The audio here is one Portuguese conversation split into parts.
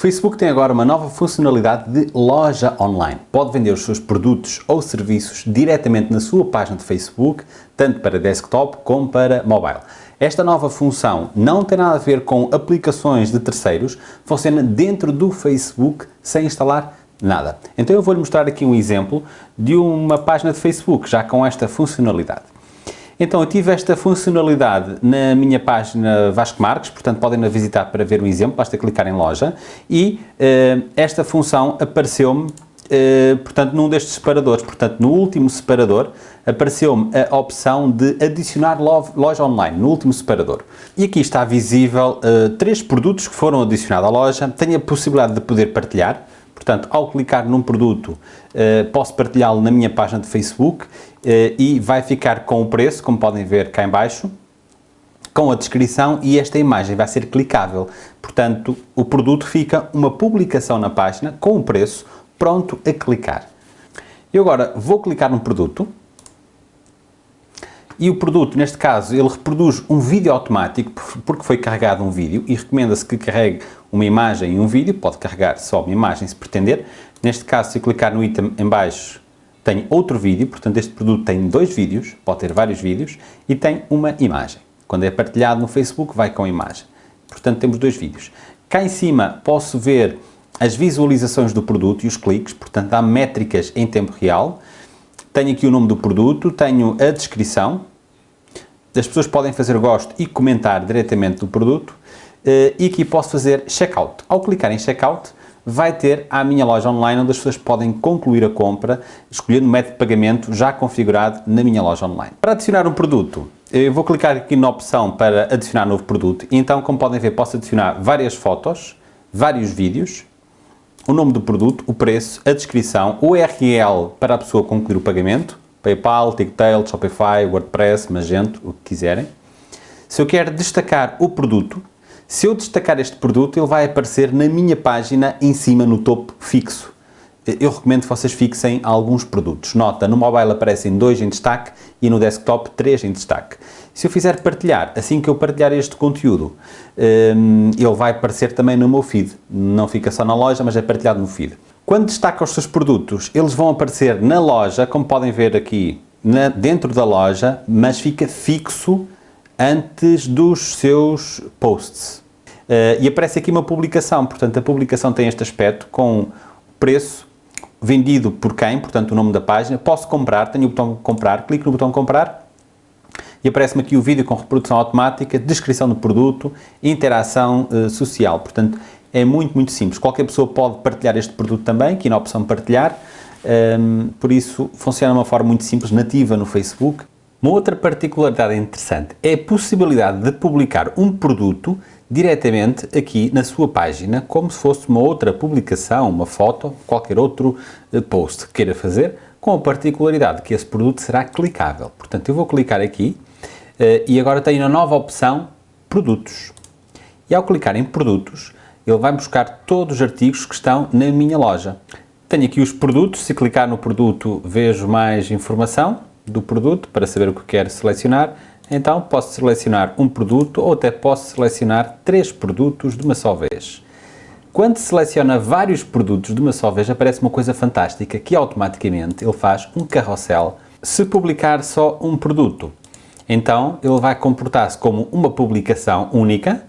Facebook tem agora uma nova funcionalidade de loja online. Pode vender os seus produtos ou serviços diretamente na sua página de Facebook, tanto para desktop como para mobile. Esta nova função não tem nada a ver com aplicações de terceiros, funciona dentro do Facebook sem instalar nada. Então eu vou-lhe mostrar aqui um exemplo de uma página de Facebook já com esta funcionalidade. Então, eu tive esta funcionalidade na minha página Vasco Marques, portanto podem a visitar para ver um exemplo, basta clicar em loja, e uh, esta função apareceu-me, uh, portanto, num destes separadores, portanto, no último separador, apareceu-me a opção de adicionar loja online, no último separador. E aqui está visível uh, três produtos que foram adicionados à loja, tenho a possibilidade de poder partilhar, Portanto, ao clicar num produto, eh, posso partilhá-lo na minha página de Facebook eh, e vai ficar com o preço, como podem ver cá em baixo, com a descrição e esta imagem vai ser clicável. Portanto, o produto fica uma publicação na página com o preço pronto a clicar. Eu agora vou clicar no produto e o produto, neste caso, ele reproduz um vídeo automático porque foi carregado um vídeo e recomenda-se que carregue uma imagem e um vídeo, pode carregar só uma imagem se pretender. Neste caso, se eu clicar no item em baixo, tem outro vídeo, portanto este produto tem dois vídeos, pode ter vários vídeos, e tem uma imagem. Quando é partilhado no Facebook, vai com a imagem. Portanto, temos dois vídeos. Cá em cima posso ver as visualizações do produto e os cliques, portanto há métricas em tempo real. Tenho aqui o nome do produto, tenho a descrição, as pessoas podem fazer gosto e comentar diretamente do produto eh, e aqui posso fazer checkout. Ao clicar em checkout, vai ter a minha loja online onde as pessoas podem concluir a compra escolhendo o método de pagamento já configurado na minha loja online. Para adicionar um produto, eu vou clicar aqui na opção para adicionar novo produto e então, como podem ver, posso adicionar várias fotos, vários vídeos, o nome do produto, o preço, a descrição, o URL para a pessoa concluir o pagamento, PayPal, Ticktail, Shopify, WordPress, Magento, o que quiserem. Se eu quero destacar o produto, se eu destacar este produto, ele vai aparecer na minha página em cima no topo fixo. Eu recomendo que vocês fixem alguns produtos. Nota, no mobile aparecem dois em destaque e no desktop três em destaque. Se eu fizer partilhar, assim que eu partilhar este conteúdo, hum, ele vai aparecer também no meu feed. Não fica só na loja, mas é partilhado no feed. Quando destaca os seus produtos, eles vão aparecer na loja, como podem ver aqui, na, dentro da loja, mas fica fixo antes dos seus posts. Uh, e aparece aqui uma publicação, portanto a publicação tem este aspecto com preço, vendido por quem, portanto o nome da página, posso comprar, tenho o botão comprar, clico no botão comprar e aparece-me aqui o vídeo com reprodução automática, descrição do produto, interação uh, social, portanto é muito, muito simples. Qualquer pessoa pode partilhar este produto também, aqui na opção partilhar, um, por isso funciona de uma forma muito simples, nativa no Facebook. Uma outra particularidade interessante é a possibilidade de publicar um produto diretamente aqui na sua página, como se fosse uma outra publicação, uma foto, qualquer outro eh, post que queira fazer, com a particularidade que esse produto será clicável. Portanto, eu vou clicar aqui uh, e agora tenho a nova opção Produtos. E ao clicar em Produtos, ele vai buscar todos os artigos que estão na minha loja. Tenho aqui os produtos, se clicar no produto vejo mais informação do produto para saber o que quero selecionar. Então posso selecionar um produto ou até posso selecionar três produtos de uma só vez. Quando seleciona vários produtos de uma só vez aparece uma coisa fantástica que automaticamente ele faz um carrossel se publicar só um produto. Então ele vai comportar-se como uma publicação única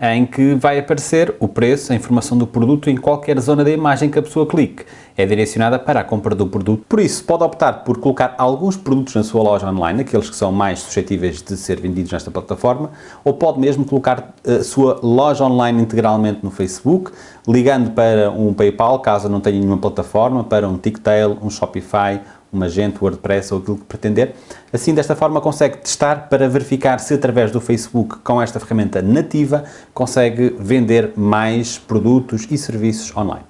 em que vai aparecer o preço, a informação do produto em qualquer zona da imagem que a pessoa clique. É direcionada para a compra do produto. Por isso, pode optar por colocar alguns produtos na sua loja online, aqueles que são mais suscetíveis de ser vendidos nesta plataforma, ou pode mesmo colocar a sua loja online integralmente no Facebook, ligando para um PayPal, caso não tenha nenhuma plataforma, para um Ticktail, um Shopify, um Magento, WordPress ou aquilo que pretender. Assim, desta forma, consegue testar para verificar se através do Facebook, com esta ferramenta nativa, consegue vender mais produtos e serviços online.